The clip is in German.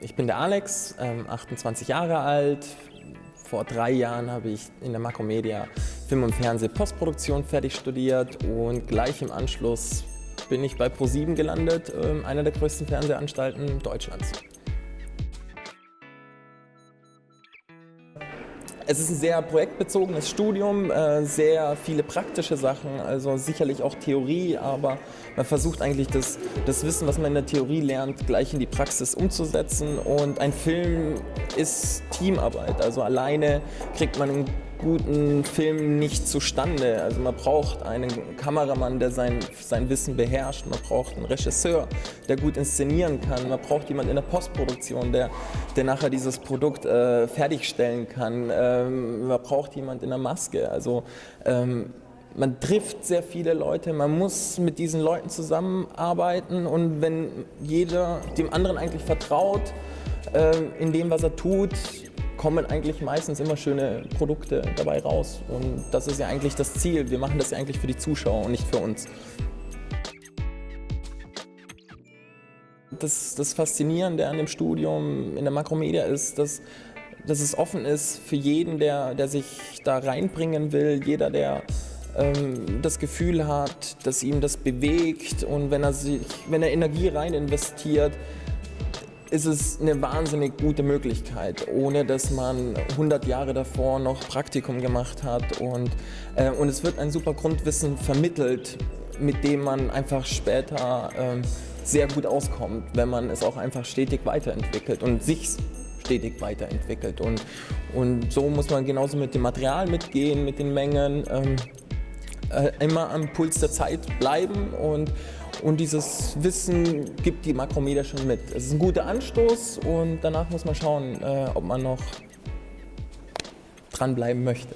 Ich bin der Alex, 28 Jahre alt. Vor drei Jahren habe ich in der Makromedia Film- und Fernseh-Postproduktion fertig studiert und gleich im Anschluss bin ich bei ProSieben gelandet, einer der größten Fernsehanstalten Deutschlands. Es ist ein sehr projektbezogenes Studium, äh, sehr viele praktische Sachen, also sicherlich auch Theorie, aber man versucht eigentlich das, das Wissen, was man in der Theorie lernt, gleich in die Praxis umzusetzen. Und ein Film ist Teamarbeit, also alleine kriegt man einen guten Film nicht zustande. Also man braucht einen Kameramann, der sein, sein Wissen beherrscht, man braucht einen Regisseur, der gut inszenieren kann, man braucht jemanden in der Postproduktion, der, der nachher dieses Produkt äh, fertigstellen kann, ähm, man braucht jemanden in der Maske. Also ähm, man trifft sehr viele Leute, man muss mit diesen Leuten zusammenarbeiten. Und wenn jeder dem anderen eigentlich vertraut, äh, in dem, was er tut, kommen eigentlich meistens immer schöne Produkte dabei raus. Und das ist ja eigentlich das Ziel. Wir machen das ja eigentlich für die Zuschauer und nicht für uns. Das, das Faszinierende an dem Studium in der Makromedia ist, dass, dass es offen ist für jeden, der, der sich da reinbringen will, jeder, der ähm, das Gefühl hat, dass ihm das bewegt und wenn er, sich, wenn er Energie rein investiert, ist es eine wahnsinnig gute Möglichkeit, ohne dass man 100 Jahre davor noch Praktikum gemacht hat. Und, äh, und es wird ein super Grundwissen vermittelt, mit dem man einfach später äh, sehr gut auskommt, wenn man es auch einfach stetig weiterentwickelt und sich stetig weiterentwickelt. Und, und so muss man genauso mit dem Material mitgehen, mit den Mengen, ähm, äh, immer am Puls der Zeit bleiben und und dieses Wissen gibt die Makromedia schon mit. Es ist ein guter Anstoß und danach muss man schauen, äh, ob man noch dranbleiben möchte.